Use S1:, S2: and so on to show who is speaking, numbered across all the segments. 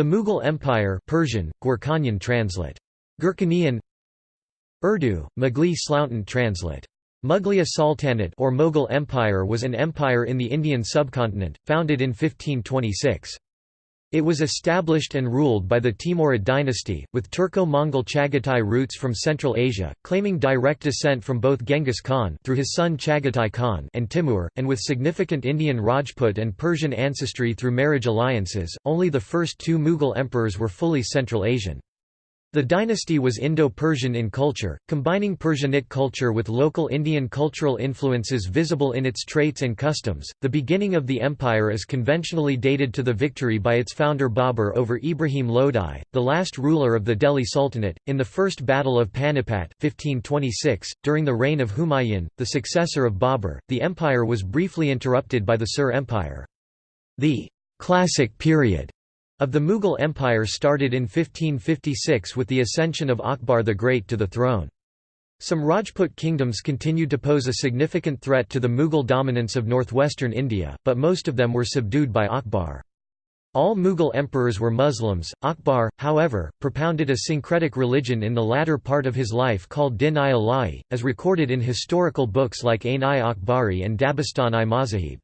S1: The Mughal Empire Persian, Gurkhanyan translate. Gurkhanian Urdu, Mughli Sloughton translate. Mughliya Sultanate or Mughal Empire was an empire in the Indian subcontinent, founded in 1526. It was established and ruled by the Timurid dynasty, with Turco-Mongol Chagatai roots from Central Asia, claiming direct descent from both Genghis Khan through his son Chagatai Khan and Timur, and with significant Indian Rajput and Persian ancestry through marriage alliances. Only the first two Mughal emperors were fully Central Asian. The dynasty was Indo-Persian in culture, combining Persianate culture with local Indian cultural influences visible in its traits and customs. The beginning of the empire is conventionally dated to the victory by its founder Babur over Ibrahim Lodi, the last ruler of the Delhi Sultanate, in the First Battle of Panipat 1526. .During the reign of Humayun, the successor of Babur, the empire was briefly interrupted by the Sur Empire. The «classic period» of the Mughal Empire started in 1556 with the ascension of Akbar the Great to the throne. Some Rajput kingdoms continued to pose a significant threat to the Mughal dominance of northwestern India, but most of them were subdued by Akbar. All Mughal emperors were Muslims. Akbar, however, propounded a syncretic religion in the latter part of his life called Din-i-Ilahi, as recorded in historical books like Ain-i-Akbari and Dabistan-i-Mazahib.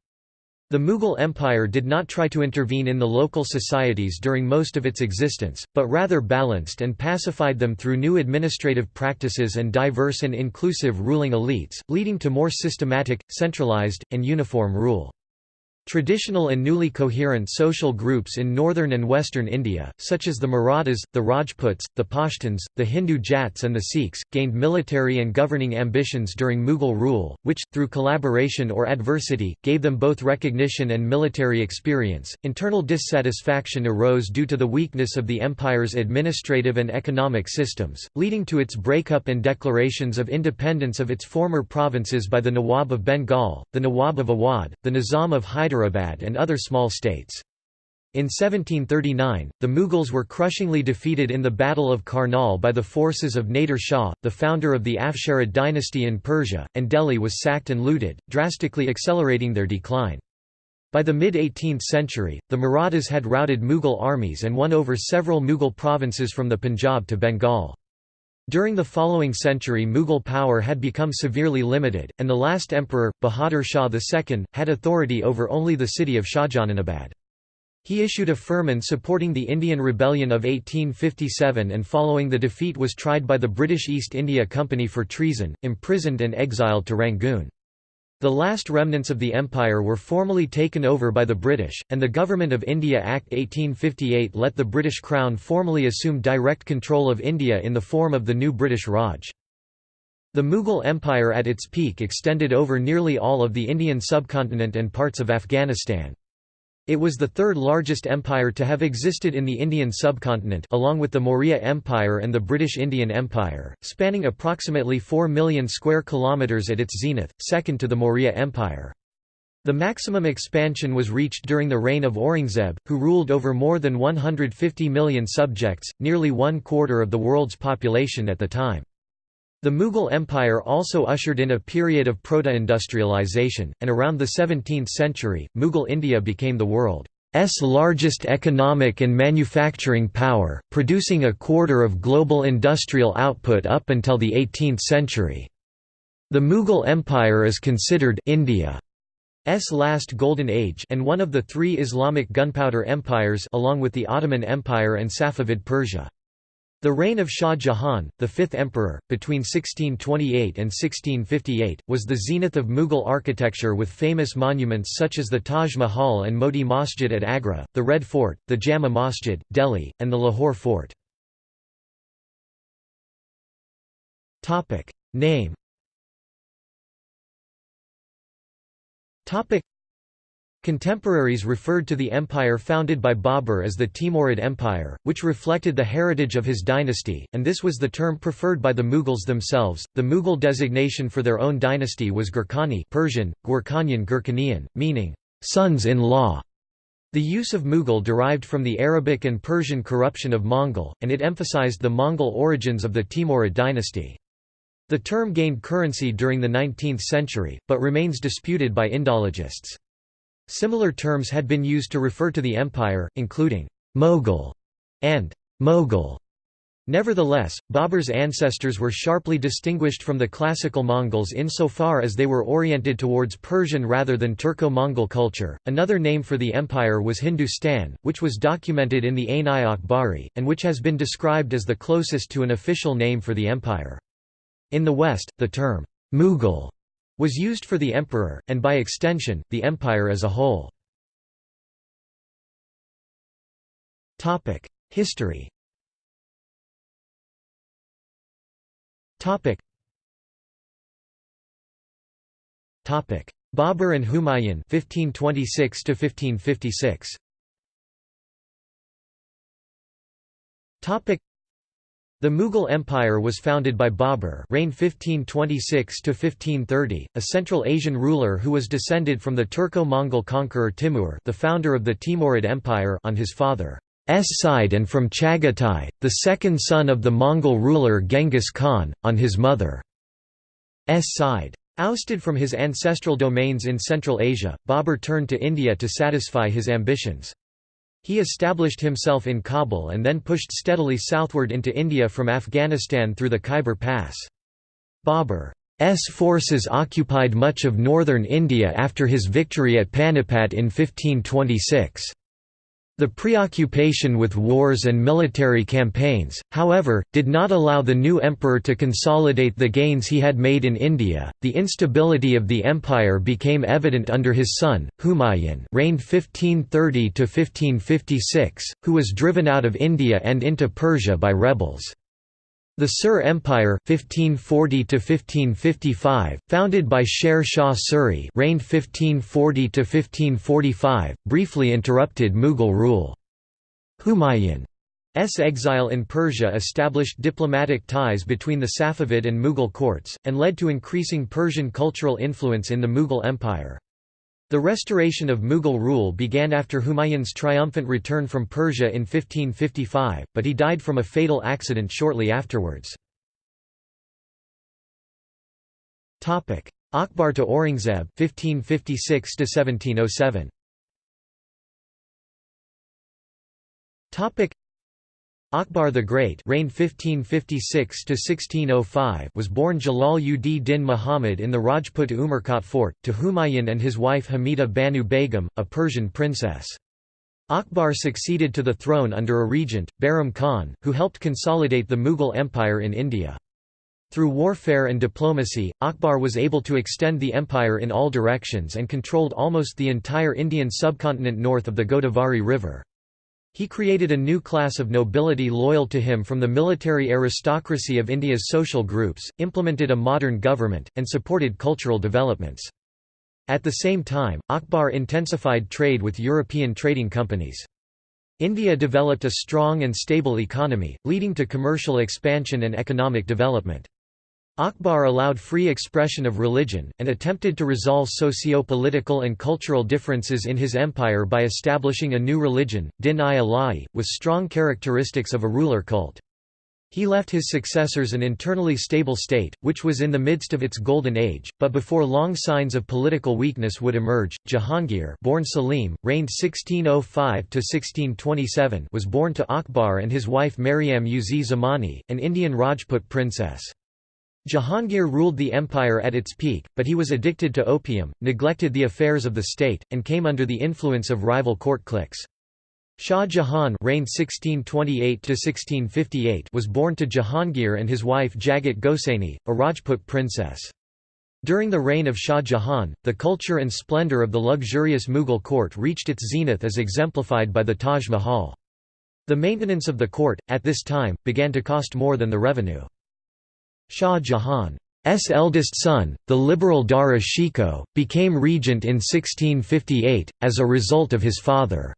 S1: The Mughal Empire did not try to intervene in the local societies during most of its existence, but rather balanced and pacified them through new administrative practices and diverse and inclusive ruling elites, leading to more systematic, centralized, and uniform rule. Traditional and newly coherent social groups in northern and western India, such as the Marathas, the Rajputs, the Pashtuns, the Hindu Jats and the Sikhs, gained military and governing ambitions during Mughal rule, which, through collaboration or adversity, gave them both recognition and military experience. Internal dissatisfaction arose due to the weakness of the empire's administrative and economic systems, leading to its breakup and declarations of independence of its former provinces by the Nawab of Bengal, the Nawab of Awadh, the Nizam of Hyderabad Hyderabad and other small states. In 1739, the Mughals were crushingly defeated in the Battle of Karnal by the forces of Nader Shah, the founder of the Afsharid dynasty in Persia, and Delhi was sacked and looted, drastically accelerating their decline. By the mid-18th century, the Marathas had routed Mughal armies and won over several Mughal provinces from the Punjab to Bengal. During the following century Mughal power had become severely limited, and the last emperor, Bahadur Shah II, had authority over only the city of Shahjahanabad. He issued a firman supporting the Indian Rebellion of 1857 and following the defeat was tried by the British East India Company for treason, imprisoned and exiled to Rangoon. The last remnants of the empire were formally taken over by the British, and the Government of India Act 1858 let the British Crown formally assume direct control of India in the form of the new British Raj. The Mughal Empire at its peak extended over nearly all of the Indian subcontinent and parts of Afghanistan. It was the third largest empire to have existed in the Indian subcontinent along with the Maurya Empire and the British Indian Empire, spanning approximately 4 million square kilometres at its zenith, second to the Maurya Empire. The maximum expansion was reached during the reign of Aurangzeb, who ruled over more than 150 million subjects, nearly one quarter of the world's population at the time. The Mughal Empire also ushered in a period of proto-industrialization, and around the 17th century, Mughal India became the world's largest economic and manufacturing power, producing a quarter of global industrial output up until the 18th century. The Mughal Empire is considered India's last golden age and one of the three Islamic gunpowder empires along with the Ottoman Empire and Safavid Persia. The reign of Shah Jahan, the fifth emperor, between 1628 and 1658, was the zenith of Mughal architecture with famous monuments such as the Taj Mahal and Moti Masjid at Agra, the Red Fort, the Jama Masjid, Delhi, and the Lahore Fort. Name Contemporaries referred to the empire founded by Babur as the Timurid Empire, which reflected the heritage of his dynasty, and this was the term preferred by the Mughals themselves. The Mughal designation for their own dynasty was Gurkhani Persian, Gurkhanyan Gurkhanian, meaning sons-in-law. The use of Mughal derived from the Arabic and Persian corruption of Mongol, and it emphasized the Mongol origins of the Timurid dynasty. The term gained currency during the 19th century, but remains disputed by Indologists. Similar terms had been used to refer to the empire, including Mughal and Mughal. Nevertheless, Babur's ancestors were sharply distinguished from the classical Mongols insofar as they were oriented towards Persian rather than Turco-Mongol culture. Another name for the empire was Hindustan, which was documented in the Ain-i-Akbari, and which has been described as the closest to an official name for the empire. In the West, the term Mughal was used for the emperor, and by extension, the empire as a whole. History. Babur and Humayun 1526 to 1556. The Mughal Empire was founded by Babur reigned 1526 to 1530, a Central Asian ruler who was descended from the Turco-Mongol conqueror Timur, the founder of the Timurid Empire, on his father. S side and from Chagatai, the second son of the Mongol ruler Genghis Khan, on his mother's side. Ousted from his ancestral domains in Central Asia, Babur turned to India to satisfy his ambitions. He established himself in Kabul and then pushed steadily southward into India from Afghanistan through the Khyber Pass. Babur's forces occupied much of northern India after his victory at Panipat in 1526. The preoccupation with wars and military campaigns, however, did not allow the new emperor to consolidate the gains he had made in India. The instability of the empire became evident under his son, Humayun, reigned 1530 to 1556, who was driven out of India and into Persia by rebels. The Sur Empire 1540 1555, founded by Sher Shah Suri, reigned 1540 1545, briefly interrupted Mughal rule. Humayun's exile in Persia established diplomatic ties between the Safavid and Mughal courts, and led to increasing Persian cultural influence in the Mughal Empire. The restoration of Mughal rule began after Humayun's triumphant return from Persia in 1555, but he died from a fatal accident shortly afterwards. Akbar to Aurangzeb 1556 1707. Akbar the Great reigned 1556 was born Jalal ud Din Muhammad in the Rajput Umarkot fort, to Humayun and his wife Hamida Banu Begum, a Persian princess. Akbar succeeded to the throne under a regent, Bahram Khan, who helped consolidate the Mughal Empire in India. Through warfare and diplomacy, Akbar was able to extend the empire in all directions and controlled almost the entire Indian subcontinent north of the Godavari River. He created a new class of nobility loyal to him from the military aristocracy of India's social groups, implemented a modern government, and supported cultural developments. At the same time, Akbar intensified trade with European trading companies. India developed a strong and stable economy, leading to commercial expansion and economic development. Akbar allowed free expression of religion, and attempted to resolve socio-political and cultural differences in his empire by establishing a new religion, Din-i-Ilahi, with strong characteristics of a ruler cult. He left his successors an internally stable state, which was in the midst of its golden age, but before long signs of political weakness would emerge. Jahangir, born Salim, reigned 1605 to 1627, was born to Akbar and his wife Mariam Uz Zamani, an Indian Rajput princess. Jahangir ruled the empire at its peak, but he was addicted to opium, neglected the affairs of the state, and came under the influence of rival court cliques. Shah Jahan reigned 1628 was born to Jahangir and his wife Jagat Gosaini, a Rajput princess. During the reign of Shah Jahan, the culture and splendor of the luxurious Mughal court reached its zenith as exemplified by the Taj Mahal. The maintenance of the court, at this time, began to cost more than the revenue. Shah Jahan's eldest son, the liberal Dara Shikoh, became regent in 1658, as a result of his father's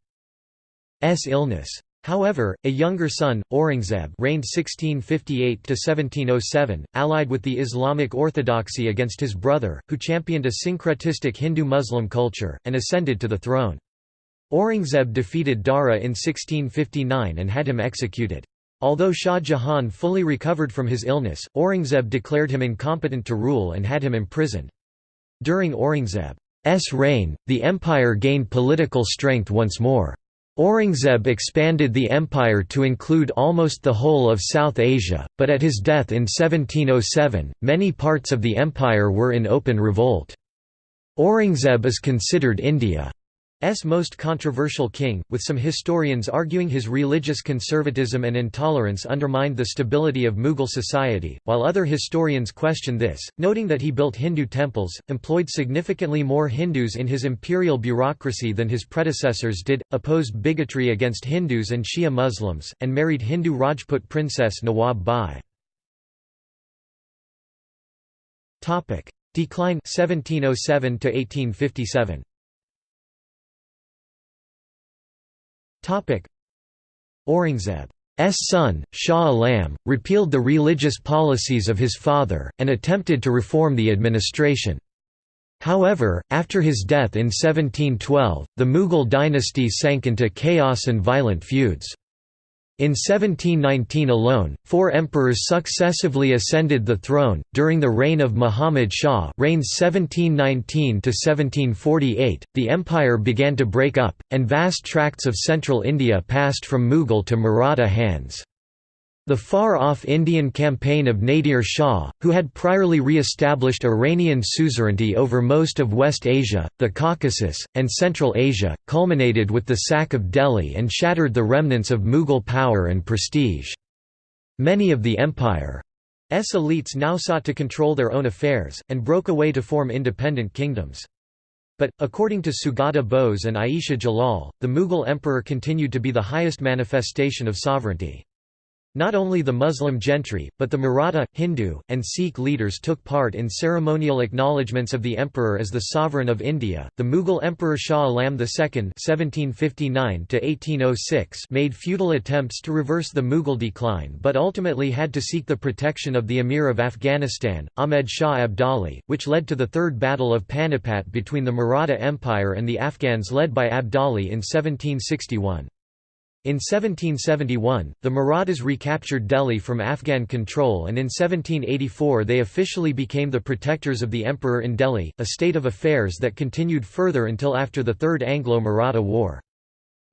S1: illness. However, a younger son, Aurangzeb reigned 1658–1707, allied with the Islamic orthodoxy against his brother, who championed a syncretistic Hindu-Muslim culture, and ascended to the throne. Aurangzeb defeated Dara in 1659 and had him executed. Although Shah Jahan fully recovered from his illness, Aurangzeb declared him incompetent to rule and had him imprisoned. During Aurangzeb's reign, the empire gained political strength once more. Aurangzeb expanded the empire to include almost the whole of South Asia, but at his death in 1707, many parts of the empire were in open revolt. Aurangzeb is considered India S most controversial king, with some historians arguing his religious conservatism and intolerance undermined the stability of Mughal society, while other historians question this, noting that he built Hindu temples, employed significantly more Hindus in his imperial bureaucracy than his predecessors did, opposed bigotry against Hindus and Shia Muslims, and married Hindu Rajput princess Nawab Bai. Decline 1707 to 1857 Aurangzeb's son, Shah Alam, repealed the religious policies of his father, and attempted to reform the administration. However, after his death in 1712, the Mughal dynasty sank into chaos and violent feuds. In 1719 alone, four emperors successively ascended the throne. During the reign of Muhammad Shah, reigns 1719 to 1748, the empire began to break up, and vast tracts of central India passed from Mughal to Maratha hands. The far-off Indian campaign of Nadir Shah, who had priorly re-established Iranian suzerainty over most of West Asia, the Caucasus, and Central Asia, culminated with the sack of Delhi and shattered the remnants of Mughal power and prestige. Many of the empire's elites now sought to control their own affairs, and broke away to form independent kingdoms. But, according to Sugata Bose and Ayesha Jalal, the Mughal emperor continued to be the highest manifestation of sovereignty. Not only the Muslim gentry, but the Maratha, Hindu, and Sikh leaders took part in ceremonial acknowledgements of the emperor as the sovereign of India. The Mughal Emperor Shah Alam II (1759–1806) made futile attempts to reverse the Mughal decline, but ultimately had to seek the protection of the Emir of Afghanistan, Ahmed Shah Abdali, which led to the Third Battle of Panipat between the Maratha Empire and the Afghans led by Abdali in 1761. In 1771, the Marathas recaptured Delhi from Afghan control and in 1784 they officially became the protectors of the emperor in Delhi, a state of affairs that continued further until after the Third Anglo-Maratha War.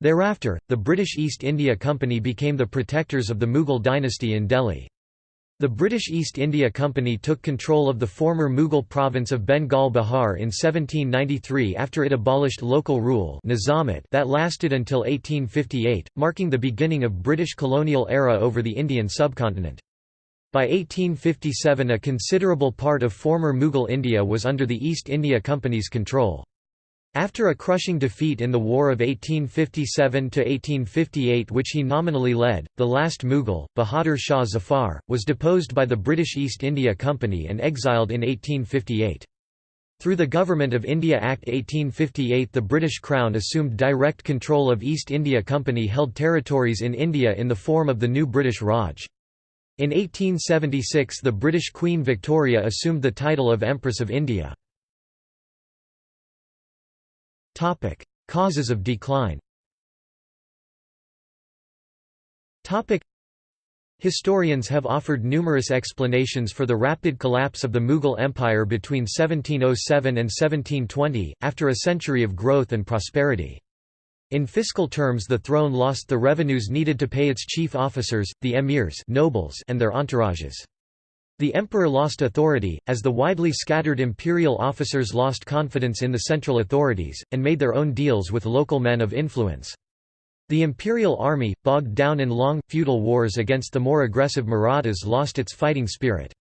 S1: Thereafter, the British East India Company became the protectors of the Mughal dynasty in Delhi. The British East India Company took control of the former Mughal province of Bengal Bihar in 1793 after it abolished local rule that lasted until 1858, marking the beginning of British colonial era over the Indian subcontinent. By 1857 a considerable part of former Mughal India was under the East India Company's control. After a crushing defeat in the War of 1857–1858 which he nominally led, the last Mughal, Bahadur Shah Zafar, was deposed by the British East India Company and exiled in 1858. Through the Government of India Act 1858 the British Crown assumed direct control of East India Company held territories in India in the form of the new British Raj. In 1876 the British Queen Victoria assumed the title of Empress of India. Topic: Causes of decline. Topic: Historians have offered numerous explanations for the rapid collapse of the Mughal Empire between 1707 and 1720, after a century of growth and prosperity. In fiscal terms the throne lost the revenues needed to pay its chief officers, the emirs nobles and their entourages. The emperor lost authority, as the widely scattered imperial officers lost confidence in the central authorities, and made their own deals with local men of influence. The imperial army, bogged down in long, feudal wars against the more aggressive Marathas lost its fighting spirit.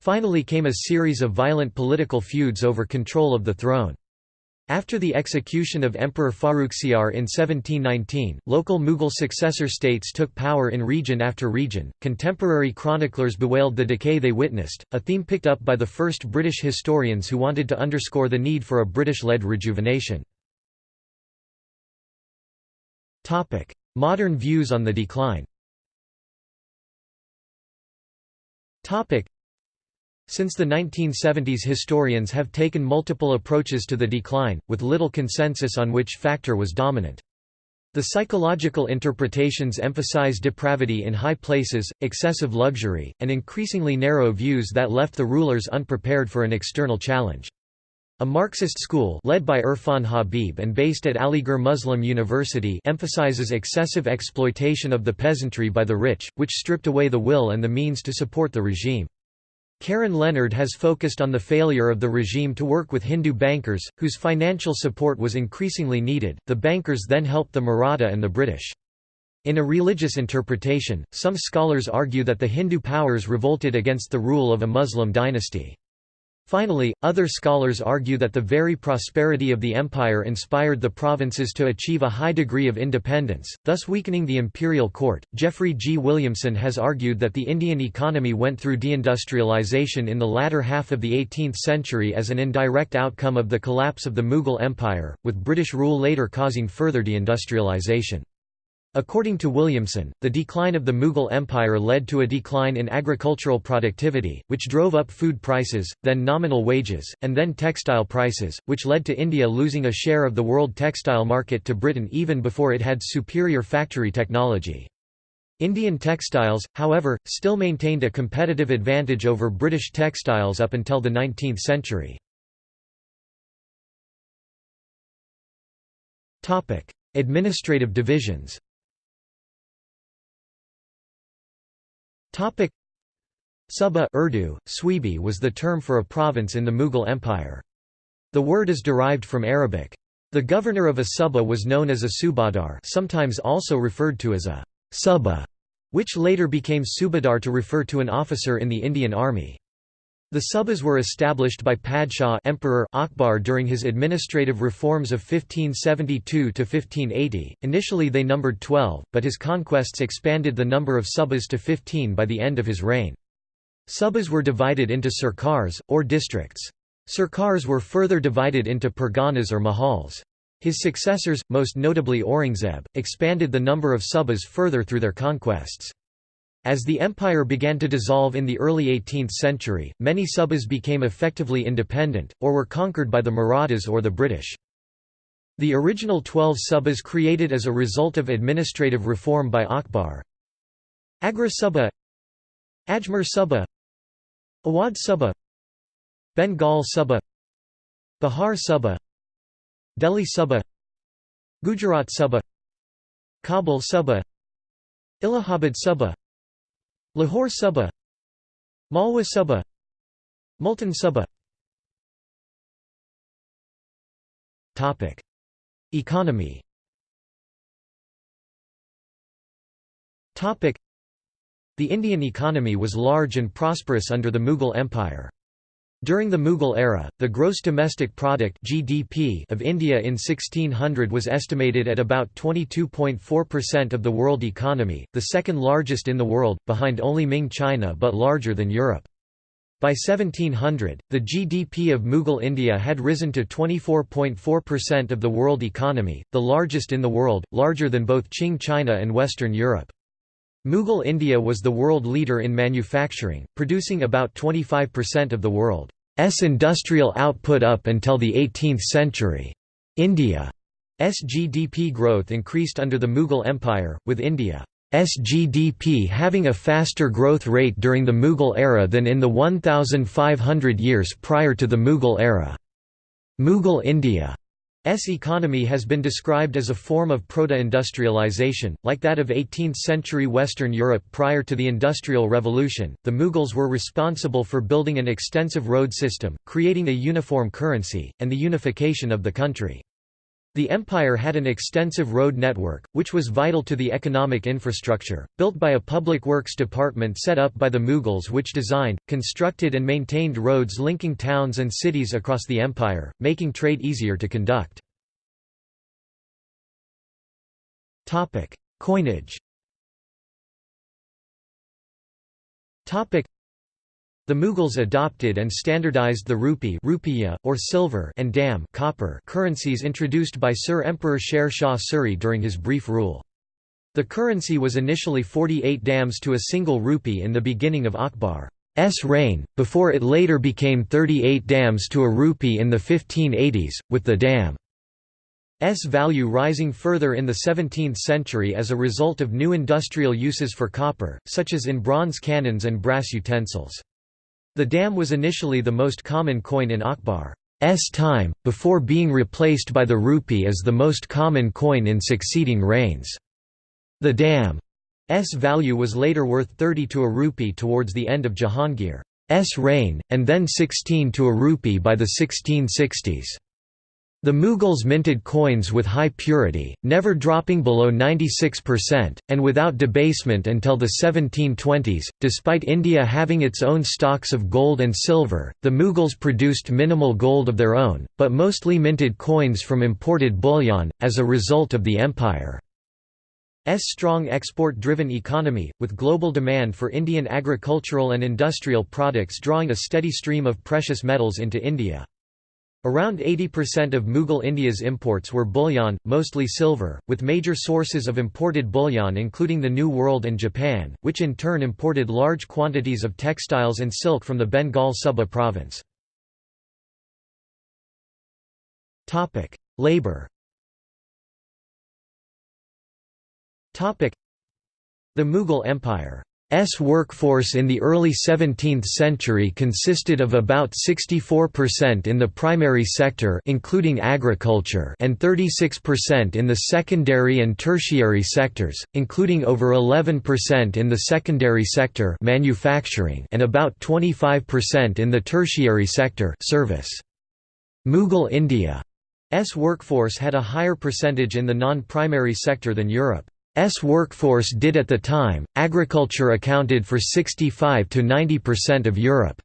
S1: Finally came a series of violent political feuds over control of the throne. After the execution of Emperor Farrukhsiyar in 1719, local Mughal successor states took power in region after region. Contemporary chroniclers bewailed the decay they witnessed, a theme picked up by the first British historians who wanted to underscore the need for a British led rejuvenation. Modern views on the decline since the 1970s historians have taken multiple approaches to the decline, with little consensus on which factor was dominant. The psychological interpretations emphasize depravity in high places, excessive luxury, and increasingly narrow views that left the rulers unprepared for an external challenge. A Marxist school led by Irfan Habib and based at Aligarh Muslim University emphasizes excessive exploitation of the peasantry by the rich, which stripped away the will and the means to support the regime. Karen Leonard has focused on the failure of the regime to work with Hindu bankers, whose financial support was increasingly needed. The bankers then helped the Maratha and the British. In a religious interpretation, some scholars argue that the Hindu powers revolted against the rule of a Muslim dynasty. Finally, other scholars argue that the very prosperity of the empire inspired the provinces to achieve a high degree of independence, thus weakening the imperial court. Jeffrey G. Williamson has argued that the Indian economy went through deindustrialization in the latter half of the 18th century as an indirect outcome of the collapse of the Mughal Empire, with British rule later causing further deindustrialization. According to Williamson, the decline of the Mughal Empire led to a decline in agricultural productivity, which drove up food prices, then nominal wages, and then textile prices, which led to India losing a share of the world textile market to Britain even before it had superior factory technology. Indian textiles, however, still maintained a competitive advantage over British textiles up until the 19th century. Administrative divisions Topic Suba Urdu, Swibi was the term for a province in the Mughal Empire. The word is derived from Arabic. The governor of a suba was known as a subadar sometimes also referred to as a suba, which later became subadar to refer to an officer in the Indian Army. The subas were established by Padshah Emperor Akbar during his administrative reforms of 1572–1580, initially they numbered 12, but his conquests expanded the number of subas to 15 by the end of his reign. Subas were divided into sarkars, or districts. Sarkars were further divided into parganas or mahals. His successors, most notably Aurangzeb, expanded the number of subas further through their conquests. As the empire began to dissolve in the early 18th century, many subas became effectively independent, or were conquered by the Marathas or the British. The original twelve subas created as a result of administrative reform by Akbar Agra Suba Ajmer Suba Awadh Suba Bengal Suba Bihar Suba Delhi Suba Gujarat Suba Kabul Suba Allahabad Suba Lahore Suba Malwa Suba Multan Suba Topic. Economy. Topic. The Indian economy was large and prosperous under the Mughal Empire. During the Mughal era, the gross domestic product (GDP) of India in 1600 was estimated at about 22.4% of the world economy, the second largest in the world, behind only Ming China but larger than Europe. By 1700, the GDP of Mughal India had risen to 24.4% of the world economy, the largest in the world, larger than both Qing China and Western Europe. Mughal India was the world leader in manufacturing, producing about 25% of the world's industrial output up until the 18th century. India's GDP growth increased under the Mughal Empire, with India's GDP having a faster growth rate during the Mughal era than in the 1,500 years prior to the Mughal era. Mughal India S economy has been described as a form of proto-industrialization, like that of 18th-century Western Europe prior to the Industrial Revolution. The Mughals were responsible for building an extensive road system, creating a uniform currency, and the unification of the country. The empire had an extensive road network, which was vital to the economic infrastructure, built by a public works department set up by the Mughals which designed, constructed and maintained roads linking towns and cities across the empire, making trade easier to conduct. Coinage the Mughals adopted and standardized the rupee rupiah, or silver and dam copper currencies introduced by Sur Emperor Sher Shah Suri during his brief rule. The currency was initially 48 dams to a single rupee in the beginning of Akbar's reign, before it later became 38 dams to a rupee in the 1580s, with the dam's value rising further in the 17th century as a result of new industrial uses for copper, such as in bronze cannons and brass utensils. The dam was initially the most common coin in Akbar's time, before being replaced by the rupee as the most common coin in succeeding reigns. The dam's value was later worth 30 to a rupee towards the end of Jahangir's reign, and then 16 to a rupee by the 1660s. The Mughals minted coins with high purity, never dropping below 96%, and without debasement until the 1720s. Despite India having its own stocks of gold and silver, the Mughals produced minimal gold of their own, but mostly minted coins from imported bullion, as a result of the empire's strong export-driven economy, with global demand for Indian agricultural and industrial products drawing a steady stream of precious metals into India. Around 80% of Mughal India's imports were bullion, mostly silver, with major sources of imported bullion including the New World and Japan, which in turn imported large quantities of textiles and silk from the Bengal Suba province. Labour The Mughal Empire S workforce in the early 17th century consisted of about 64% in the primary sector including agriculture and 36% in the secondary and tertiary sectors, including over 11% in the secondary sector manufacturing and about 25% in the tertiary sector service. Mughal India's workforce had a higher percentage in the non-primary sector than Europe. S workforce did at the time. Agriculture accounted for 65 to 90% of Europe's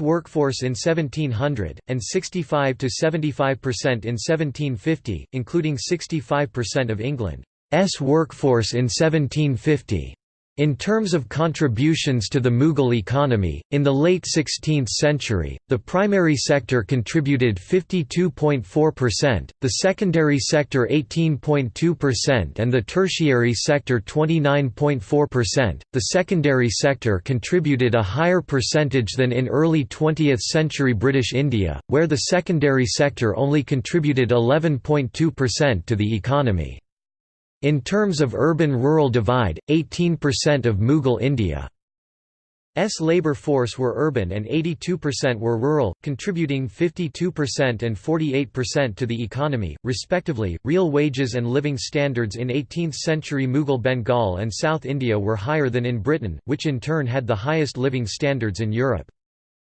S1: workforce in 1700 and 65 to 75% in 1750, including 65% of England's workforce in 1750. In terms of contributions to the Mughal economy, in the late 16th century, the primary sector contributed 52.4%, the secondary sector 18.2% and the tertiary sector 29.4%. The secondary sector contributed a higher percentage than in early 20th century British India, where the secondary sector only contributed 11.2% to the economy. In terms of urban-rural divide, 18% of Mughal India's labour force were urban and 82% were rural, contributing 52% and 48% to the economy, respectively. Real wages and living standards in 18th century Mughal Bengal and South India were higher than in Britain, which in turn had the highest living standards in Europe.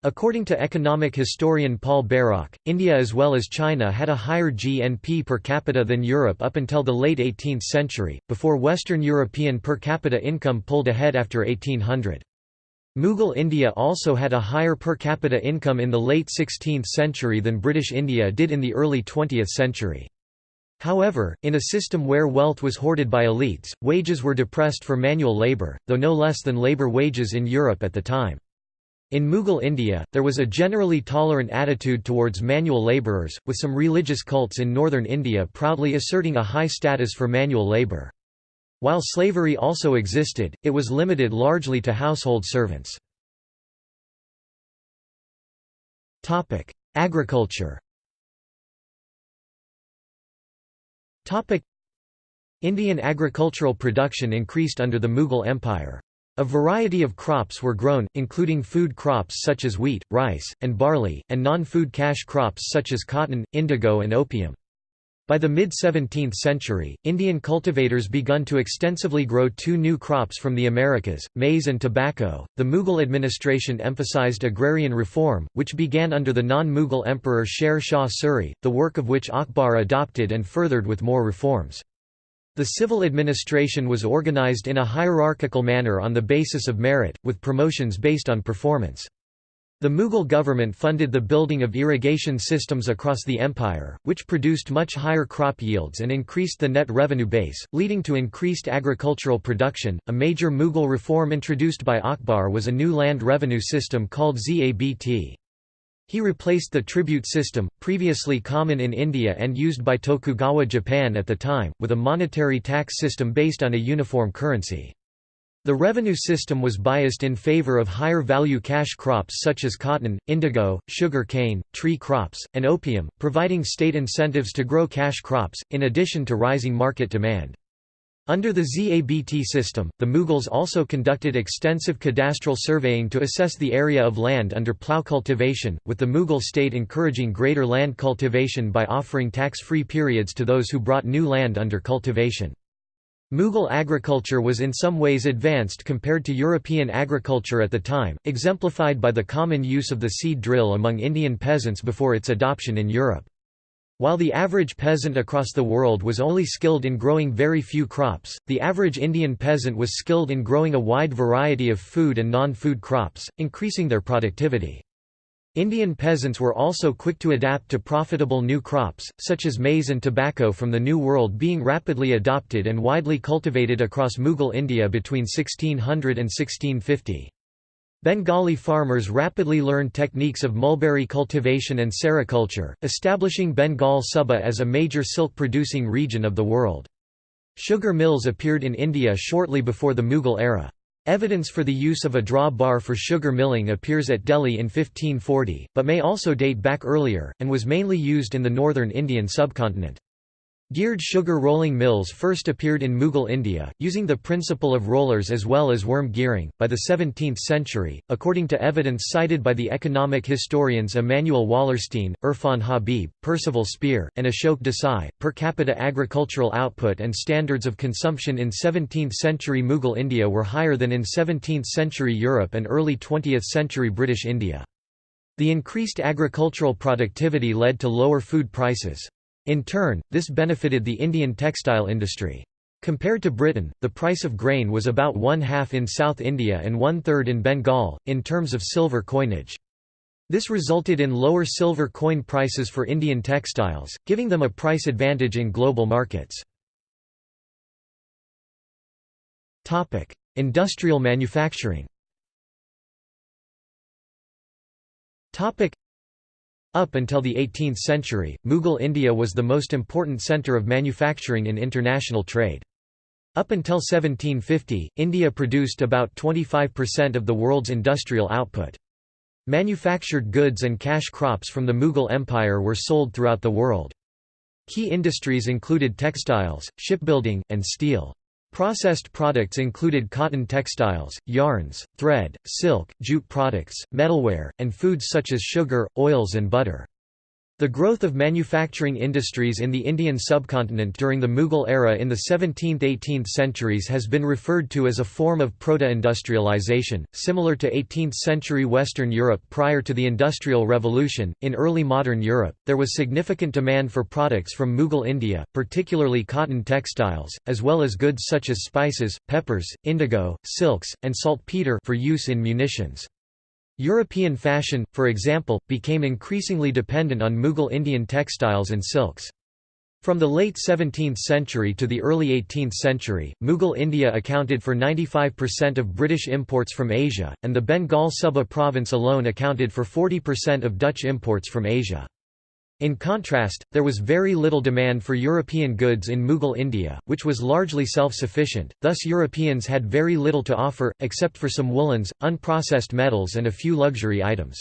S1: According to economic historian Paul Bairoch, India as well as China had a higher GNP per capita than Europe up until the late 18th century, before Western European per capita income pulled ahead after 1800. Mughal India also had a higher per capita income in the late 16th century than British India did in the early 20th century. However, in a system where wealth was hoarded by elites, wages were depressed for manual labour, though no less than labour wages in Europe at the time. In Mughal India, there was a generally tolerant attitude towards manual labourers, with some religious cults in northern India proudly asserting a high status for manual labour. While slavery also existed, it was limited largely to household servants. Agriculture Indian agricultural production increased under the Mughal Empire. A variety of crops were grown, including food crops such as wheat, rice, and barley, and non-food cash crops such as cotton, indigo and opium. By the mid-17th century, Indian cultivators begun to extensively grow two new crops from the Americas, maize and tobacco. The Mughal administration emphasized agrarian reform, which began under the non-Mughal emperor Sher Shah Suri, the work of which Akbar adopted and furthered with more reforms. The civil administration was organized in a hierarchical manner on the basis of merit, with promotions based on performance. The Mughal government funded the building of irrigation systems across the empire, which produced much higher crop yields and increased the net revenue base, leading to increased agricultural production. A major Mughal reform introduced by Akbar was a new land revenue system called Zabt. He replaced the tribute system, previously common in India and used by Tokugawa Japan at the time, with a monetary tax system based on a uniform currency. The revenue system was biased in favor of higher value cash crops such as cotton, indigo, sugar cane, tree crops, and opium, providing state incentives to grow cash crops, in addition to rising market demand. Under the ZABT system, the Mughals also conducted extensive cadastral surveying to assess the area of land under plough cultivation, with the Mughal state encouraging greater land cultivation by offering tax-free periods to those who brought new land under cultivation. Mughal agriculture was in some ways advanced compared to European agriculture at the time, exemplified by the common use of the seed drill among Indian peasants before its adoption in Europe. While the average peasant across the world was only skilled in growing very few crops, the average Indian peasant was skilled in growing a wide variety of food and non-food crops, increasing their productivity. Indian peasants were also quick to adapt to profitable new crops, such as maize and tobacco from the New World being rapidly adopted and widely cultivated across Mughal India between 1600 and 1650. Bengali farmers rapidly learned techniques of mulberry cultivation and sericulture, establishing Bengal Suba as a major silk-producing region of the world. Sugar mills appeared in India shortly before the Mughal era. Evidence for the use of a draw bar for sugar milling appears at Delhi in 1540, but may also date back earlier, and was mainly used in the northern Indian subcontinent. Geared sugar rolling mills first appeared in Mughal India, using the principle of rollers as well as worm gearing. By the 17th century, according to evidence cited by the economic historians Immanuel Wallerstein, Irfan Habib, Percival Spear, and Ashok Desai, per capita agricultural output and standards of consumption in 17th century Mughal India were higher than in 17th century Europe and early 20th century British India. The increased agricultural productivity led to lower food prices. In turn, this benefited the Indian textile industry. Compared to Britain, the price of grain was about one-half in South India and one-third in Bengal, in terms of silver coinage. This resulted in lower silver coin prices for Indian textiles, giving them a price advantage in global markets. Industrial manufacturing up until the 18th century, Mughal India was the most important centre of manufacturing in international trade. Up until 1750, India produced about 25% of the world's industrial output. Manufactured goods and cash crops from the Mughal Empire were sold throughout the world. Key industries included textiles, shipbuilding, and steel. Processed products included cotton textiles, yarns, thread, silk, jute products, metalware, and foods such as sugar, oils and butter. The growth of manufacturing industries in the Indian subcontinent during the Mughal era in the 17th–18th centuries has been referred to as a form of proto-industrialization, similar to 18th-century Western Europe prior to the Industrial Revolution. In early modern Europe, there was significant demand for products from Mughal India, particularly cotton textiles, as well as goods such as spices, peppers, indigo, silks, and saltpeter for use in munitions. European fashion, for example, became increasingly dependent on Mughal Indian textiles and silks. From the late 17th century to the early 18th century, Mughal India accounted for 95% of British imports from Asia, and the Bengal Suba province alone accounted for 40% of Dutch imports from Asia. In contrast, there was very little demand for European goods in Mughal India, which was largely self-sufficient, thus Europeans had very little to offer, except for some woolens, unprocessed metals and a few luxury items.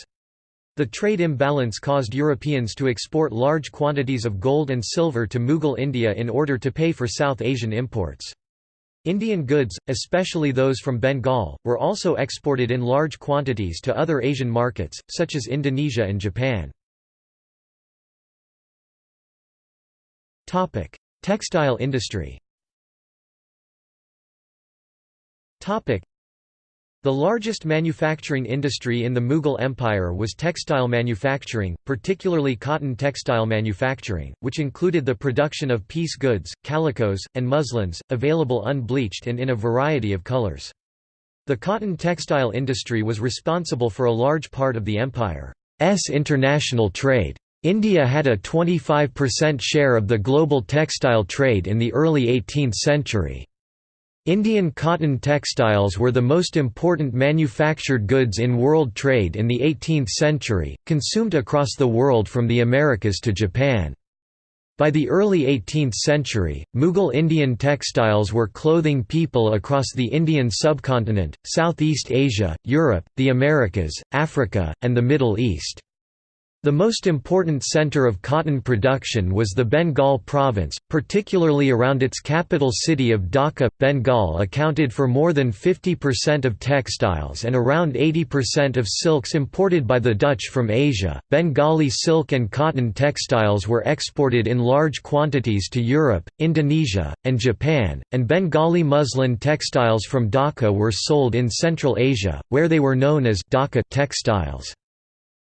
S1: The trade imbalance caused Europeans to export large quantities of gold and silver to Mughal India in order to pay for South Asian imports. Indian goods, especially those from Bengal, were also exported in large quantities to other Asian markets, such as Indonesia and Japan. Textile industry. Topic: The largest manufacturing industry in the Mughal Empire was textile manufacturing, particularly cotton textile manufacturing, which included the production of piece goods, calicos, and muslins, available unbleached and in a variety of colors. The cotton textile industry was responsible for a large part of the empire's international trade. India had a 25% share of the global textile trade in the early 18th century. Indian cotton textiles were the most important manufactured goods in world trade in the 18th century, consumed across the world from the Americas to Japan. By the early 18th century, Mughal Indian textiles were clothing people across the Indian subcontinent, Southeast Asia, Europe, the Americas, Africa, and the Middle East. The most important center of cotton production was the Bengal province, particularly around its capital city of Dhaka. Bengal accounted for more than 50% of textiles and around 80% of silks imported by the Dutch from Asia. Bengali silk and cotton textiles were exported in large quantities to Europe, Indonesia, and Japan, and Bengali muslin textiles from Dhaka were sold in Central Asia, where they were known as Dhaka textiles.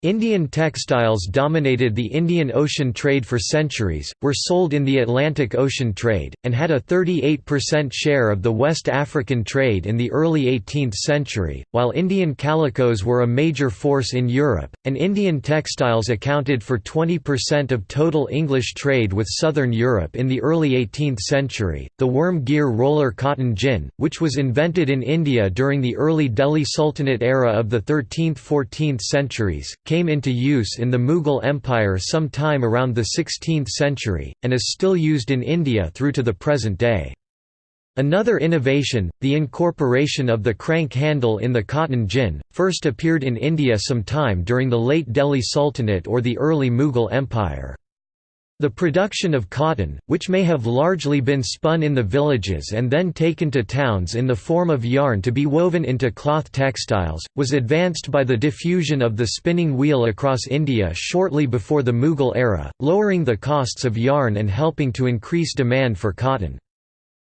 S1: Indian textiles dominated the Indian Ocean trade for centuries, were sold in the Atlantic Ocean trade, and had a 38% share of the West African trade in the early 18th century, while Indian calicos were a major force in Europe, and Indian textiles accounted for 20% of total English trade with southern Europe in the early 18th century. The worm gear roller cotton gin, which was invented in India during the early Delhi Sultanate era of the 13th–14th centuries, came into use in the Mughal Empire some time around the 16th century, and is still used in India through to the present day. Another innovation, the incorporation of the crank handle in the cotton gin, first appeared in India some time during the late Delhi Sultanate or the early Mughal Empire. The production of cotton, which may have largely been spun in the villages and then taken to towns in the form of yarn to be woven into cloth textiles, was advanced by the diffusion of the spinning wheel across India shortly before the Mughal era, lowering the costs of yarn and helping to increase demand for cotton.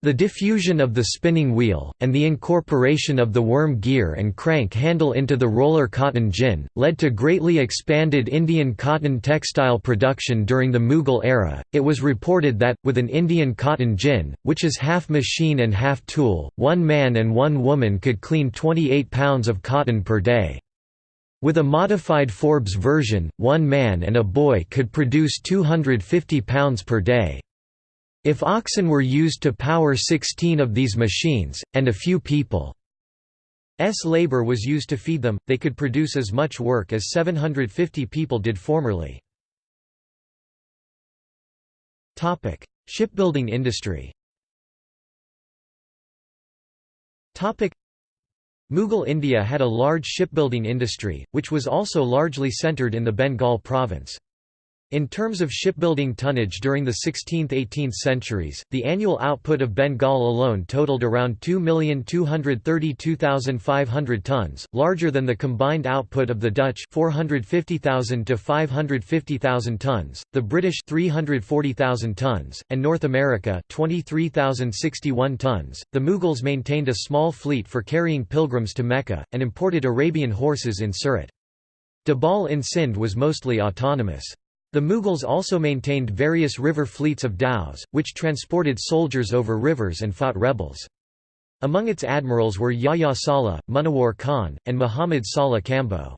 S1: The diffusion of the spinning wheel, and the incorporation of the worm gear and crank handle into the roller cotton gin, led to greatly expanded Indian cotton textile production during the Mughal era. It was reported that, with an Indian cotton gin, which is half machine and half tool, one man and one woman could clean 28 pounds of cotton per day. With a modified Forbes version, one man and a boy could produce 250 pounds per day. If oxen were used to power 16 of these machines, and a few people's labor was used to feed them, they could produce as much work as 750 people did formerly. Shipbuilding industry Mughal India had a large shipbuilding industry, which was also largely centred in the Bengal province. In terms of shipbuilding tonnage during the 16th–18th centuries, the annual output of Bengal alone totaled around 2,232,500 tons, larger than the combined output of the Dutch 450,000 to 550,000 tons, the British 340,000 tons, and North America 23,061 tons. The Mughals maintained a small fleet for carrying pilgrims to Mecca, and imported Arabian horses in Surat. Dabhol in Sindh was mostly autonomous. The Mughals also maintained various river fleets of dhows, which transported soldiers over rivers and fought rebels. Among its admirals were Yahya Saleh, Munawar Khan, and Muhammad Saleh Kambo.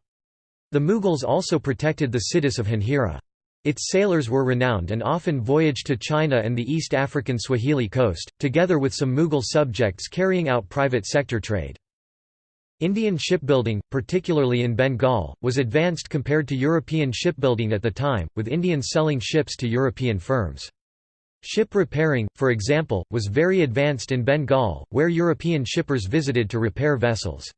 S1: The Mughals also protected the Siddis of Janjira. Its sailors were renowned and often voyaged to China and the East African Swahili coast, together with some Mughal subjects carrying out private sector trade. Indian shipbuilding, particularly in Bengal, was advanced compared to European shipbuilding at the time, with Indians selling ships to European firms. Ship repairing, for example, was very advanced in Bengal, where European shippers visited to repair vessels.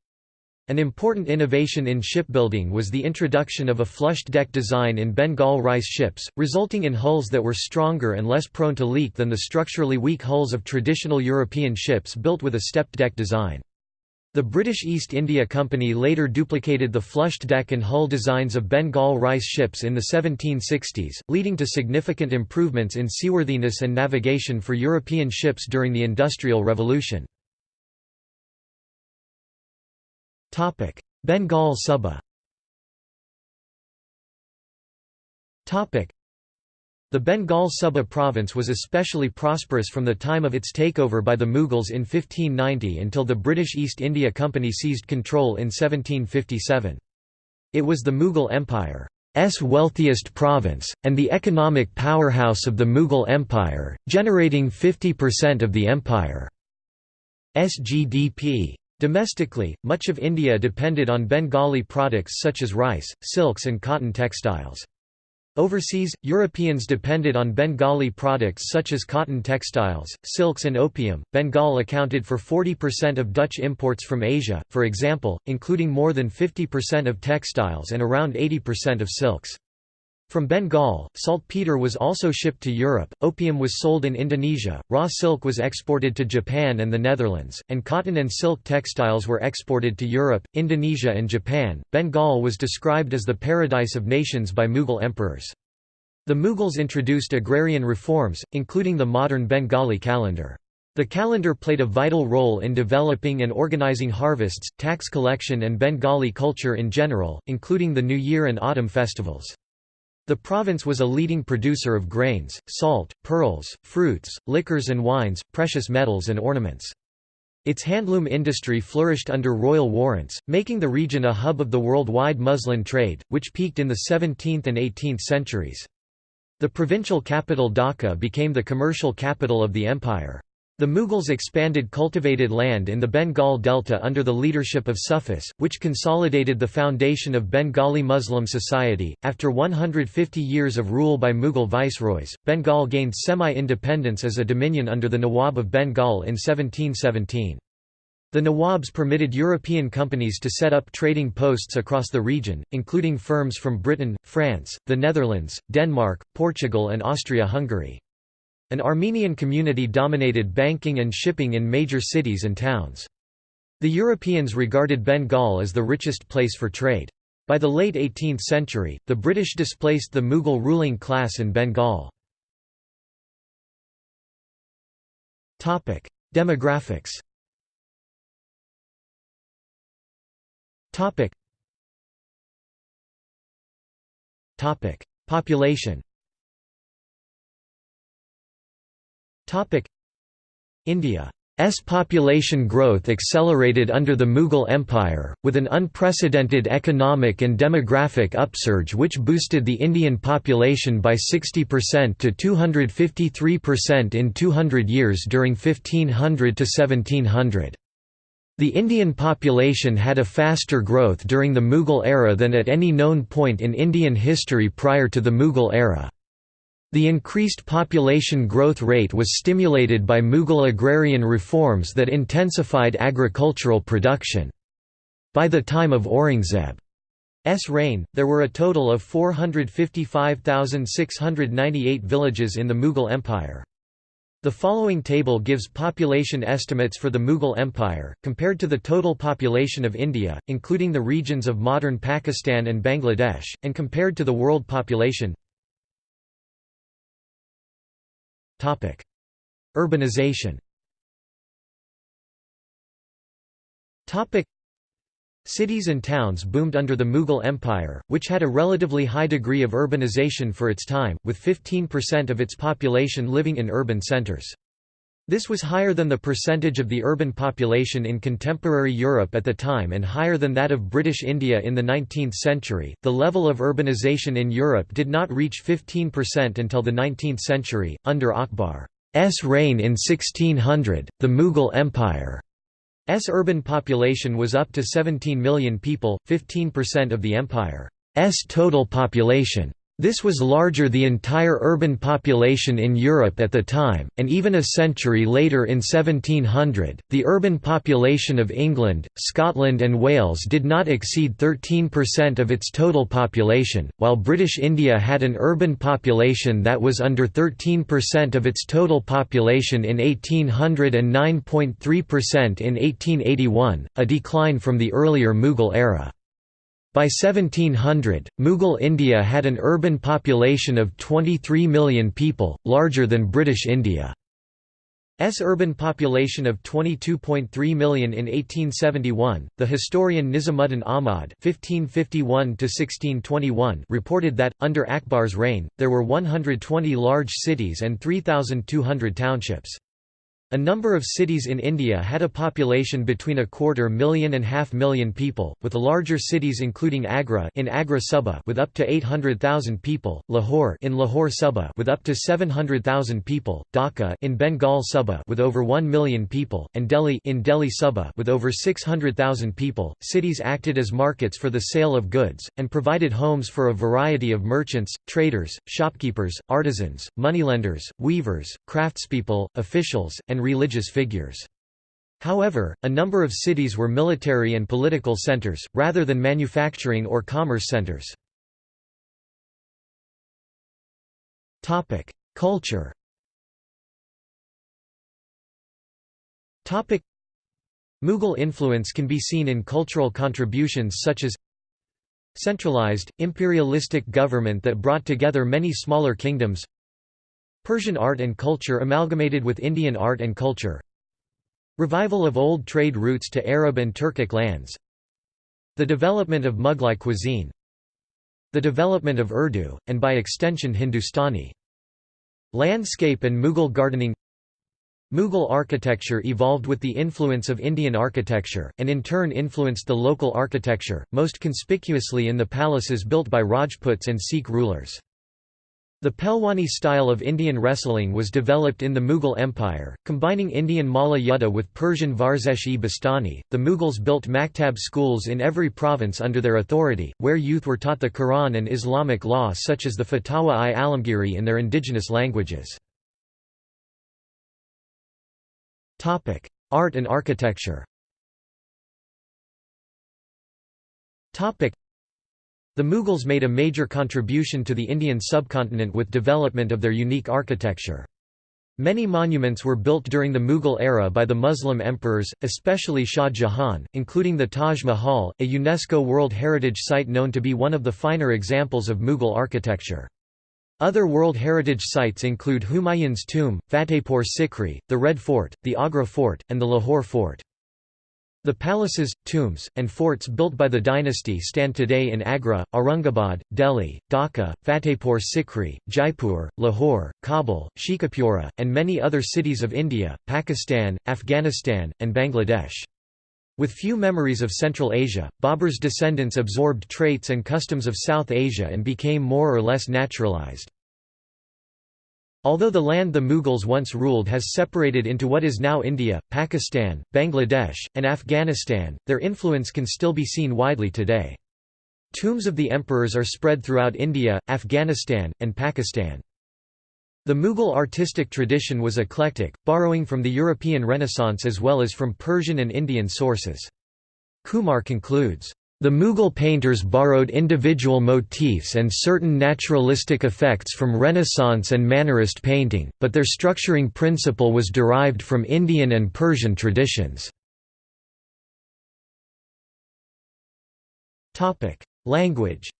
S1: An important innovation in shipbuilding was the introduction of a flushed deck design in Bengal rice ships, resulting in hulls that were stronger and less prone to leak than the structurally weak hulls of traditional European ships built with a stepped deck design. The British East India Company later duplicated the flushed deck and hull designs of Bengal rice ships in the 1760s, leading to significant improvements in seaworthiness and navigation for European ships during the Industrial Revolution. Bengal Suba the Bengal Suba province was especially prosperous from the time of its takeover by the Mughals in 1590 until the British East India Company seized control in 1757. It was the Mughal Empire's wealthiest province, and the economic powerhouse of the Mughal Empire, generating 50% of the empire's GDP. Domestically, much of India depended on Bengali products such as rice, silks and cotton textiles. Overseas, Europeans depended on Bengali products such as cotton textiles, silks and opium. Bengal accounted for 40% of Dutch imports from Asia, for example, including more than 50% of textiles and around 80% of silks. From Bengal, saltpeter was also shipped to Europe, opium was sold in Indonesia, raw silk was exported to Japan and the Netherlands, and cotton and silk textiles were exported to Europe, Indonesia, and Japan. Bengal was described as the paradise of nations by Mughal emperors. The Mughals introduced agrarian reforms, including the modern Bengali calendar. The calendar played a vital role in developing and organizing harvests, tax collection and Bengali culture in general, including the New Year and autumn festivals. The province was a leading producer of grains, salt, pearls, fruits, liquors and wines, precious metals and ornaments. Its handloom industry flourished under royal warrants, making the region a hub of the worldwide muslin trade, which peaked in the 17th and 18th centuries. The provincial capital Dhaka became the commercial capital of the empire. The Mughals expanded cultivated land in the Bengal Delta under the leadership of Sufis, which consolidated the foundation of Bengali Muslim society. After 150 years of rule by Mughal viceroys, Bengal gained semi-independence as a dominion under the Nawab of Bengal in 1717. The Nawabs permitted European companies to set up trading posts across the region, including firms from Britain, France, the Netherlands, Denmark, Portugal and Austria-Hungary. An Armenian community dominated banking and shipping in major cities and towns. The Europeans regarded Bengal as the richest place for trade. By the late 18th century, the British displaced the Mughal ruling class in Bengal. Demographics Population India's population growth accelerated under the Mughal Empire, with an unprecedented economic and demographic upsurge which boosted the Indian population by 60% to 253% in 200 years during 1500 to 1700. The Indian population had a faster growth during the Mughal era than at any known point in Indian history prior to the Mughal era. The increased population growth rate was stimulated by Mughal agrarian reforms that intensified agricultural production. By the time of Aurangzeb's reign, there were a total of 455,698 villages in the Mughal Empire. The following table gives population estimates for the Mughal Empire, compared to the total population of India, including the regions of modern Pakistan and Bangladesh, and compared to the world population Urbanization. Cities and towns boomed under the Mughal Empire, which had a relatively high degree of urbanization for its time, with 15% of its population living in urban centers. This was higher than the percentage of the urban population in contemporary Europe at the time and higher than that of British India in the 19th century. The level of urbanization in Europe did not reach 15% until the 19th century, under Akbar's reign in 1600. The Mughal Empire S urban population was up to 17 million people, 15% of the empire's total population. This was larger than the entire urban population in Europe at the time, and even a century later in 1700, the urban population of England, Scotland and Wales did not exceed 13% of its total population, while British India had an urban population that was under 13% of its total population in 1800 and 9.3% in 1881, a decline from the earlier Mughal era. By 1700, Mughal India had an urban population of 23 million people, larger than British India. S urban population of 22.3 million in 1871. The historian Nizamuddin Ahmad (1551–1621) reported that under Akbar's reign, there were 120 large cities and 3,200 townships. A number of cities in India had a population between a quarter million and half million people, with larger cities including Agra in Agra Suba with up to 800,000 people, Lahore in Lahore Suba with up to 700,000 people, Dhaka in Bengal Suba with over 1 million people, and Delhi in Delhi Suba with over 600,000 people. Cities acted as markets for the sale of goods and provided homes for a variety of merchants, traders, shopkeepers, artisans, moneylenders, weavers, craftspeople, officials, and religious figures. However, a number of cities were military and political centers, rather than manufacturing or commerce centers. Culture Mughal influence can be seen in cultural contributions such as centralized, imperialistic government that brought together many smaller kingdoms Persian art and culture amalgamated with Indian art and culture. Revival of old trade routes to Arab and Turkic lands. The development of Mughlai cuisine. The development of Urdu, and by extension Hindustani. Landscape and Mughal gardening. Mughal architecture evolved with the influence of Indian architecture, and in turn influenced the local architecture, most conspicuously in the palaces built by Rajputs and Sikh rulers. The Pehlwani style of Indian wrestling was developed in the Mughal Empire, combining Indian Malla Yudha with Persian Varzesh-e-Bastani. The Mughals built maktab schools in every province under their authority, where youth were taught the Quran and Islamic law such as the Fatawa-i-Alamgiri in their indigenous languages. Art and architecture the Mughals made a major contribution to the Indian subcontinent with development of their unique architecture. Many monuments were built during the Mughal era by the Muslim emperors, especially Shah Jahan, including the Taj Mahal, a UNESCO World Heritage Site known to be one of the finer examples of Mughal architecture. Other World Heritage Sites include Humayun's tomb, Fatehpur Sikri, the Red Fort, the Agra Fort, and the Lahore Fort. The palaces, tombs, and forts built by the dynasty stand today in Agra, Aurangabad, Delhi, Dhaka, Fatehpur Sikri, Jaipur, Lahore, Kabul, Sheikhupura, and many other cities of India, Pakistan, Afghanistan, and Bangladesh. With few memories of Central Asia, Babur's descendants absorbed traits and customs of South Asia and became more or less naturalized. Although the land the Mughals once ruled has separated into what is now India, Pakistan, Bangladesh, and Afghanistan, their influence can still be seen widely today. Tombs of the emperors are spread throughout India, Afghanistan, and Pakistan. The Mughal artistic tradition was eclectic, borrowing from the European Renaissance as well as from Persian and Indian sources. Kumar concludes, the Mughal painters borrowed individual motifs and certain naturalistic effects from Renaissance and Mannerist painting, but their structuring principle was derived from Indian and Persian traditions. Language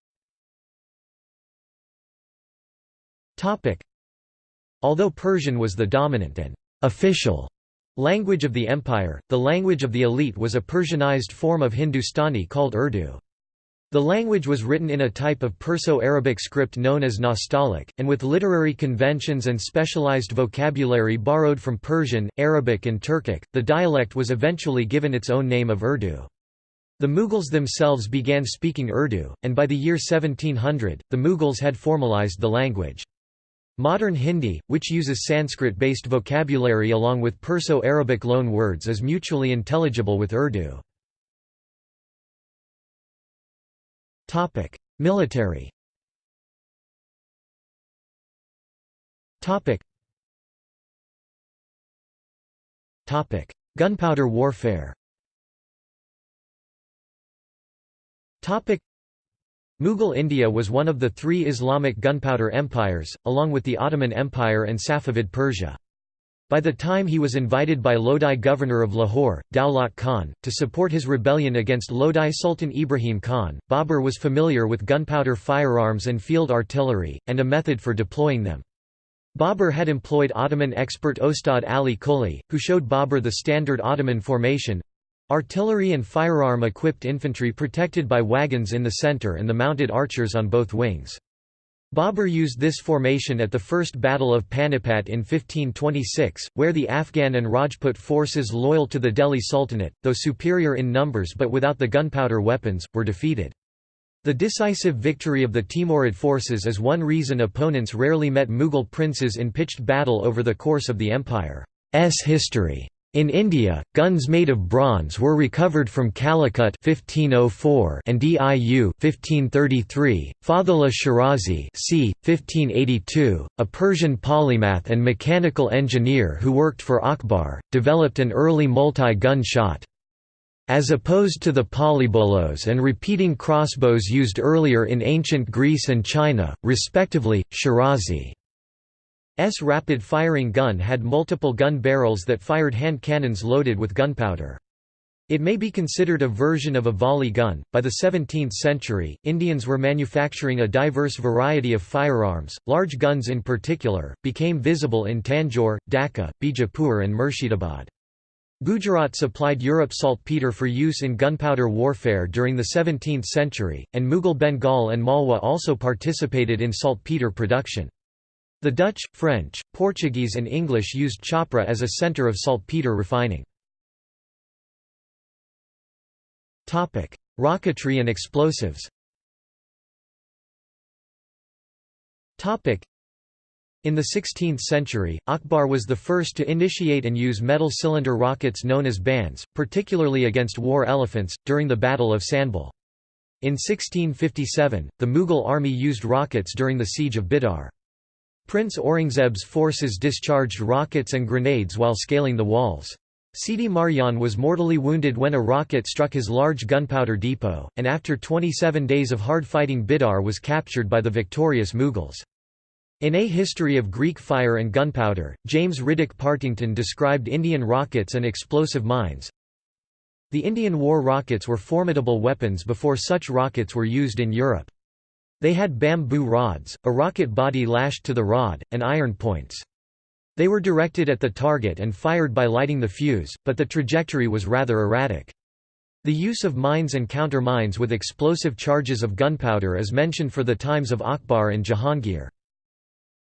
S1: Although Persian was the dominant and official language of the empire, the language of the elite was a Persianized form of Hindustani called Urdu. The language was written in a type of Perso-Arabic script known as Nastaliq, and with literary conventions and specialized vocabulary borrowed from Persian, Arabic and Turkic, the dialect was eventually given its own name of Urdu. The Mughals themselves began speaking Urdu, and by the year 1700, the Mughals had formalized the language. Modern Hindi, which uses Sanskrit-based vocabulary along with Perso-Arabic loan words is mutually intelligible with Urdu. Military Gunpowder warfare Mughal India was one of the three Islamic gunpowder empires, along with the Ottoman Empire and Safavid Persia. By the time he was invited by Lodi governor of Lahore, Daulat Khan, to support his rebellion against Lodi Sultan Ibrahim Khan, Babur was familiar with gunpowder firearms and field artillery, and a method for deploying them. Babur had employed Ottoman expert Ustad Ali Quli, who showed Babur the standard Ottoman formation, Artillery and firearm-equipped infantry protected by wagons in the center and the mounted archers on both wings. Babur used this formation at the First Battle of Panipat in 1526, where the Afghan and Rajput forces loyal to the Delhi Sultanate, though superior in numbers but without the gunpowder weapons, were defeated. The decisive victory of the Timurid forces is one reason opponents rarely met Mughal princes in pitched battle over the course of the empire's history. In India, guns made of bronze were recovered from Calicut 1504 and Diu 1533. Fathullah Shirazi c. 1582, a Persian polymath and mechanical engineer who worked for Akbar, developed an early multi-gun shot. As opposed to the polybolos and repeating crossbows used earlier in ancient Greece and China, respectively, Shirazi's rapid-firing gun had multiple gun barrels that fired hand cannons loaded with gunpowder. It may be considered a version of a volley gun. By the 17th century, Indians were manufacturing a diverse variety of firearms, large guns in particular, became visible in Tanjore, Dhaka, Bijapur, and Murshidabad. Gujarat supplied Europe saltpeter for use in gunpowder warfare during the 17th century, and Mughal Bengal and Malwa also participated in saltpeter production. The Dutch, French, Portuguese and English used Chhapra as a centre of saltpeter refining. Rocketry and explosives in the 16th century, Akbar was the first to initiate and use metal cylinder rockets known as bands, particularly against war elephants, during the Battle of Sanbhal. In 1657, the Mughal army used rockets during the siege of Bidar. Prince Aurangzeb's forces discharged rockets and grenades while scaling the walls. Sidi Marjan was mortally wounded when a rocket struck his large gunpowder depot, and after 27 days of hard fighting Bidar was captured by the victorious Mughals. In A History of Greek Fire and Gunpowder, James Riddick Partington described Indian rockets and explosive mines. The Indian war rockets were formidable weapons before such rockets were used in Europe. They had bamboo rods, a rocket body lashed to the rod, and iron points. They were directed at the target and fired by lighting the fuse, but the trajectory was rather erratic. The use of mines and counter-mines with explosive charges of gunpowder is mentioned for the times of Akbar and Jahangir.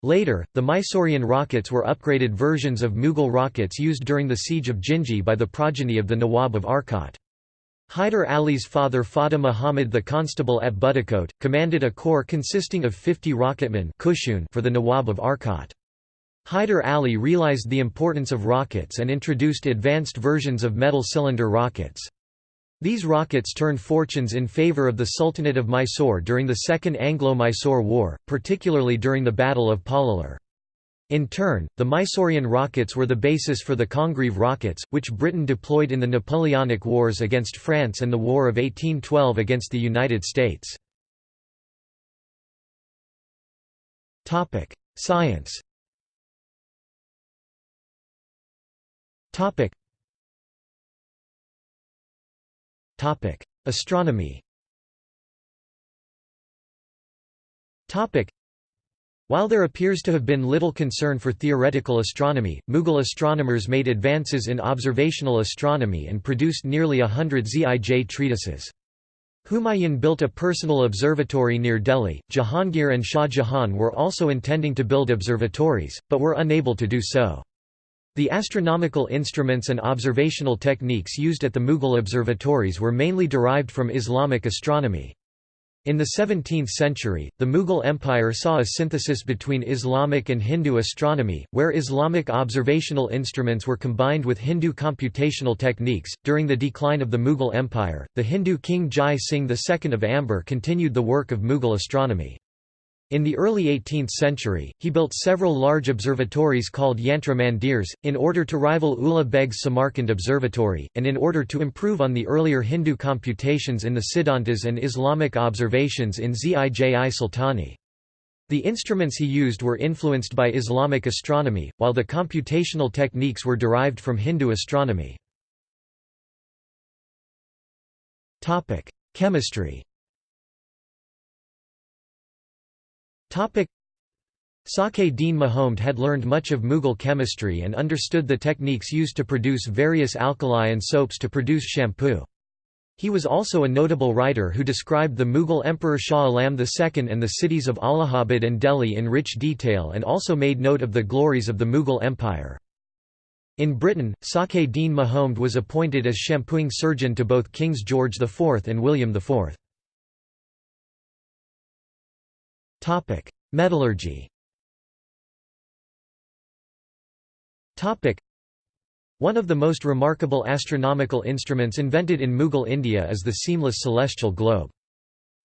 S1: Later, the Mysorean rockets were upgraded versions of Mughal rockets used during the siege of Jinji by the progeny of the Nawab of Arcot. Hyder Ali's father Fateh Muhammad the constable at Budakot, commanded a corps consisting of 50 rocketmen for the Nawab of Arcot. Hyder Ali realized the importance of rockets and introduced advanced versions of metal cylinder rockets. These rockets turned fortunes in favour of the Sultanate of Mysore during the Second Anglo-Mysore War, particularly during the Battle of Pollilur. In turn, the Mysorean rockets were the basis for the Congreve rockets, which Britain deployed in the Napoleonic Wars against France and the War of 1812 against the United States. Science Astronomy While there appears to have been little concern for theoretical astronomy, Mughal astronomers made advances in observational astronomy and produced nearly a hundred Zij treatises. Humayun built a personal observatory near Delhi. Jahangir and Shah Jahan were also intending to build observatories, but were unable to do so. The astronomical instruments and observational techniques used at the Mughal observatories were mainly derived from Islamic astronomy. In the 17th century, the Mughal Empire saw a synthesis between Islamic and Hindu astronomy, where Islamic observational instruments were combined with Hindu computational techniques. During the decline of the Mughal Empire, the Hindu king Jai Singh II of Amber continued the work of Mughal astronomy. In the early 18th century, he built several large observatories called Yantra Mandirs, in order to rival Ulugh Beg's Samarkand Observatory, and in order to improve on the earlier Hindu computations in the Siddhantas and Islamic observations in Zij-i Sultani. The instruments he used were influenced by Islamic astronomy, while the computational techniques were derived from Hindu astronomy. Chemistry Sake Dean Mahomed had learned much of Mughal chemistry and understood the techniques used to produce various alkali and soaps to produce shampoo. He was also a notable writer who described the Mughal Emperor Shah Alam II and the cities of Allahabad and Delhi in rich detail and also made note of the glories of the Mughal Empire. In Britain, Sake Dean Mahomed was appointed as shampooing surgeon to both Kings George IV and William IV. Topic: Metallurgy. Topic: One of the most remarkable astronomical instruments invented in Mughal India is the seamless celestial globe.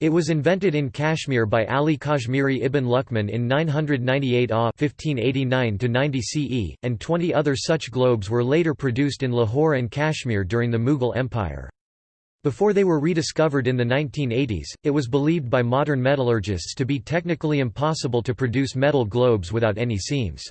S1: It was invented in Kashmir by Ali Kashmiri ibn Luqman in 998 AH 1589 CE, and 20 other such globes were later produced in Lahore and Kashmir during the Mughal Empire. Before they were rediscovered in the 1980s, it was believed by modern metallurgists to be technically impossible to produce metal globes without any seams.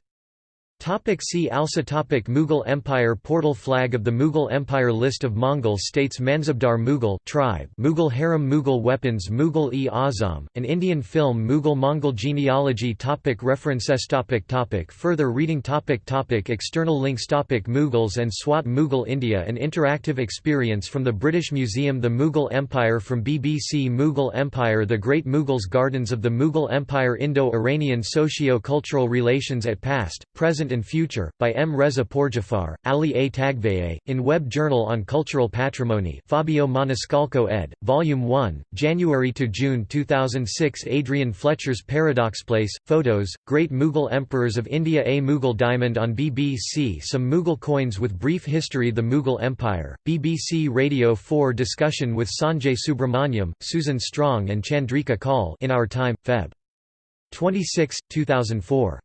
S1: Topic see also topic Mughal Empire Portal Flag of the Mughal Empire List of Mongol states Mansabdar Mughal tribe Mughal harem Mughal weapons Mughal-e-Azam, an Indian film Mughal-Mongol genealogy topic References topic topic Further reading topic topic External links topic Mughals and Swat Mughal India An interactive experience from the British Museum The Mughal Empire from BBC Mughal Empire The Great Mughals Gardens of the Mughal Empire Indo-Iranian socio-cultural relations at past, present and Future, by M. Reza Pourjafar, Ali A. Taghveyeh, in Web Journal on Cultural Patrimony Fabio Maniscalco ed., Volume 1, January–June 2006 Adrian Fletcher's Paradox Place, Photos, Great Mughal Emperors of India A Mughal Diamond on BBC Some Mughal coins with brief history The Mughal Empire, BBC Radio 4 discussion with Sanjay Subrahmanyam, Susan Stronge and Chandrika Kaul in Our Time, Feb. 26, 2004.